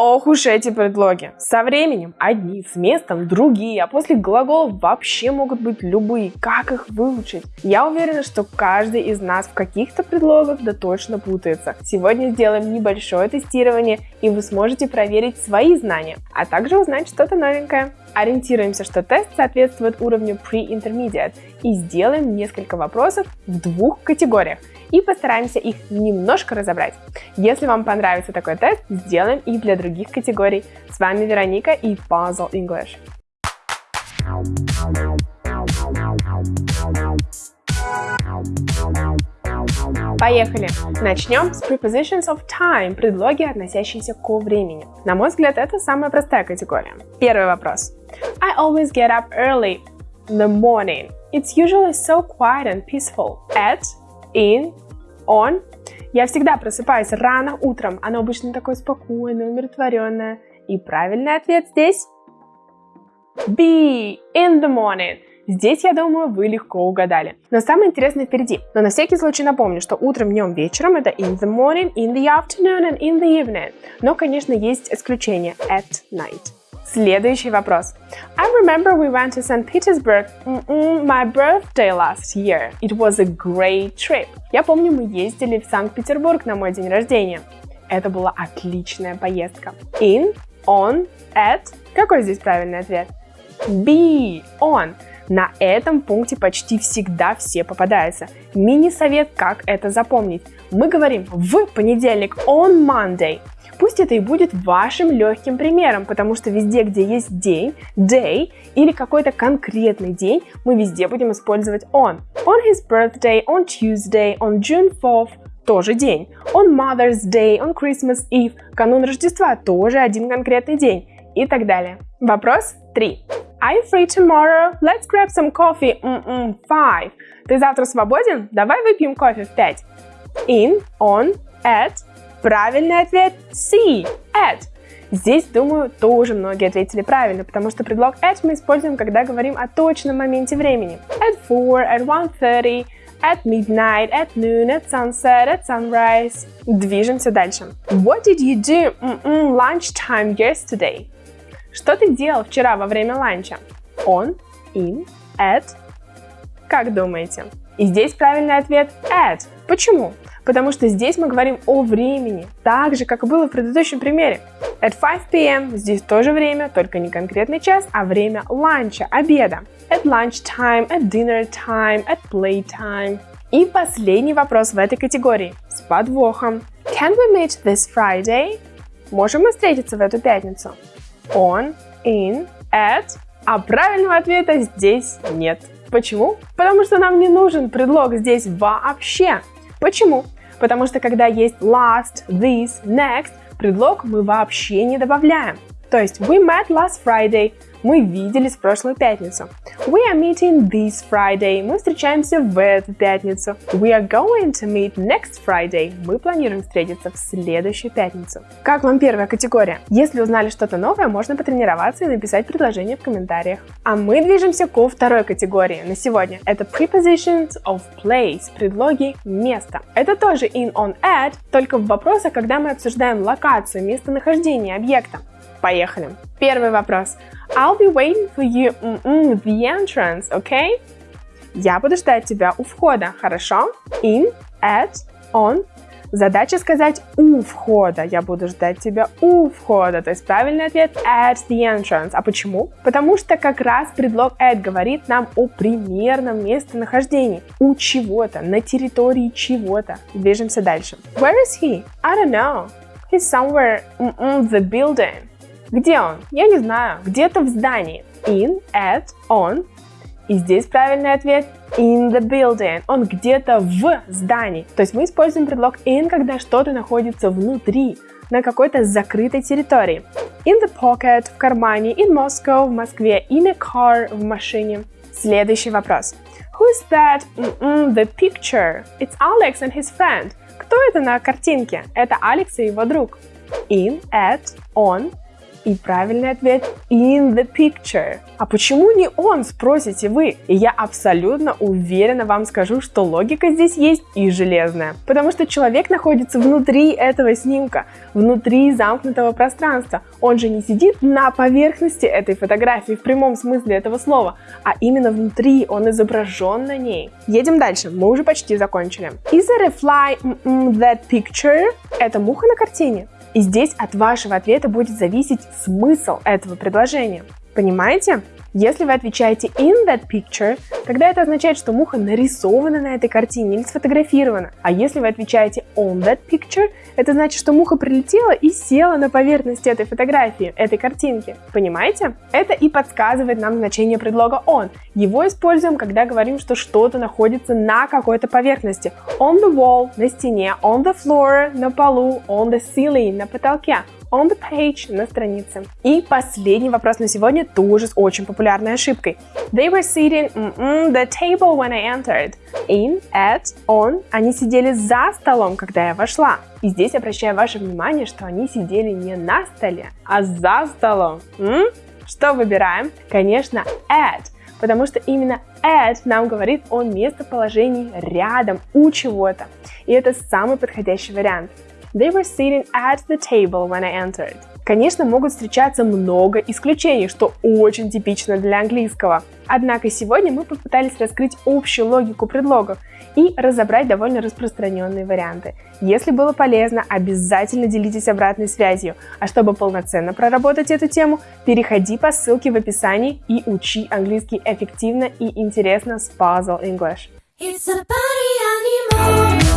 Ох уж эти предлоги. Со временем одни, с местом другие, а после глаголов вообще могут быть любые. Как их выучить? Я уверена, что каждый из нас в каких-то предлогах да точно путается. Сегодня сделаем небольшое тестирование, и вы сможете проверить свои знания, а также узнать что-то новенькое. Ориентируемся, что тест соответствует уровню Pre-Intermediate и сделаем несколько вопросов в двух категориях и постараемся их немножко разобрать. Если вам понравится такой тест, сделаем и для других категорий. С вами Вероника и Puzzle English. Поехали! Начнем с prepositions of time, предлоги, относящиеся к времени. На мой взгляд, это самая простая категория. Первый вопрос. I always get up early in the morning. It's usually so quiet and peaceful. At, in, on. Я всегда просыпаюсь рано утром. Оно обычно такое спокойное, умиротворенное. И правильный ответ здесь B. In the morning. Здесь, я думаю, вы легко угадали. Но самое интересное впереди. Но на всякий случай напомню, что утром, днем, вечером это in the morning, in the afternoon and in the evening. Но, конечно, есть исключение at night. Следующий вопрос. I remember we went to St. Petersburg -mm, my birthday last year. It was a great trip. Я помню, мы ездили в Санкт-Петербург на мой день рождения. Это была отличная поездка. In, on, at. Какой здесь правильный ответ? B, on. На этом пункте почти всегда все попадаются. Мини-совет, как это запомнить. Мы говорим в понедельник on Monday. Пусть это и будет вашим легким примером, потому что везде, где есть день, day или какой-то конкретный день, мы везде будем использовать on. On his birthday, on Tuesday, on June 4th, тоже день. On Mother's Day, on Christmas Eve, канун Рождества, тоже один конкретный день и так далее. Вопрос 3. Are you free tomorrow? Let's grab some coffee. Mm-mm, five. Ты завтра свободен? Давай выпьем кофе в 5. In, on, at, Правильный ответ C. At. Здесь, думаю, тоже многие ответили правильно, потому что предлог at мы используем, когда говорим о точном моменте времени. At 4, at 1.30, at midnight, at noon, at sunset, at sunrise. Движемся дальше. What did you do mm -mm, lunchtime yesterday? Что ты делал вчера во время ланча? On, in, at. Как думаете? И здесь правильный ответ at. Почему? потому что здесь мы говорим о времени, так же, как и было в предыдущем примере. At 5 p.m. здесь тоже время, только не конкретный час, а время ланча, обеда. At lunch time, at dinner time, at play time. И последний вопрос в этой категории с подвохом. Can we meet this Friday? Можем мы встретиться в эту пятницу? On, in, at. А правильного ответа здесь нет. Почему? Потому что нам не нужен предлог здесь вообще. Почему? потому что когда есть last, this, next, предлог мы вообще не добавляем. То есть we met last Friday, мы виделись в прошлую пятницу. We are meeting this Friday. Мы встречаемся в эту пятницу. We are going to meet next Friday. Мы планируем встретиться в следующую пятницу. Как вам первая категория? Если узнали что-то новое, можно потренироваться и написать предложение в комментариях. А мы движемся ко второй категории на сегодня. Это prepositions of place, предлоги места. Это тоже in, on, at, только в вопросах, когда мы обсуждаем локацию, местонахождение объекта. Поехали. Первый вопрос. I'll be waiting for you mm -mm, the entrance, okay? Я буду ждать тебя у входа, хорошо? In, at, on. Задача сказать у входа. Я буду ждать тебя у входа. То есть правильный ответ at the entrance. А почему? Потому что как раз предлог at говорит нам о примерном местонахождении. У чего-то, на территории чего-то. Движемся дальше. Where is he? I don't know. He's somewhere in the building. Где он? Я не знаю. Где-то в здании. In, at, on. И здесь правильный ответ in the building. Он где-то в здании. То есть мы используем предлог in, когда что-то находится внутри, на какой-то закрытой территории. In the pocket, в кармане, in Moscow, в Москве, in a car, в машине. Следующий вопрос. Who is that? Mm -mm, the picture. It's Alex and his friend. Кто это на картинке? Это Алекс и его друг. In, at, on, И правильный ответ in the picture. А почему не он, спросите вы? И я абсолютно уверенно вам скажу, что логика здесь есть и железная. Потому что человек находится внутри этого снимка, внутри замкнутого пространства. Он же не сидит на поверхности этой фотографии в прямом смысле этого слова, а именно внутри, он изображен на ней. Едем дальше, мы уже почти закончили. Is it a fly in that picture? Это муха на картине. И здесь от вашего ответа будет зависеть смысл этого предложения. Понимаете? Если вы отвечаете in that picture, тогда это означает, что муха нарисована на этой картине или сфотографирована. А если вы отвечаете on that picture, это значит, что муха прилетела и села на поверхности этой фотографии, этой картинки. Понимаете? Это и подсказывает нам значение предлога on. Его используем, когда говорим, что что-то находится на какой-то поверхности. On the wall, на стене, on the floor, на полу, on the ceiling, на потолке on the page на странице. И последний вопрос на сегодня тоже с очень популярной ошибкой. They were sitting mm -mm, the table when I entered. In, at, on. Они сидели за столом, когда я вошла. И здесь обращаю ваше внимание, что они сидели не на столе, а за столом. М? Что выбираем? Конечно, at потому что именно at нам говорит о местоположении рядом у чего-то. И это самый подходящий вариант. They were sitting at the table when I entered. Конечно, могут встречаться много исключений, что очень типично для английского. Однако сегодня мы попытались раскрыть общую логику предлогов и разобрать довольно распространенные варианты. Если было полезно, обязательно делитесь обратной связью. А чтобы полноценно проработать эту тему, переходи по ссылке в описании и учи английский эффективно и интересно с Puzzle English. It's a party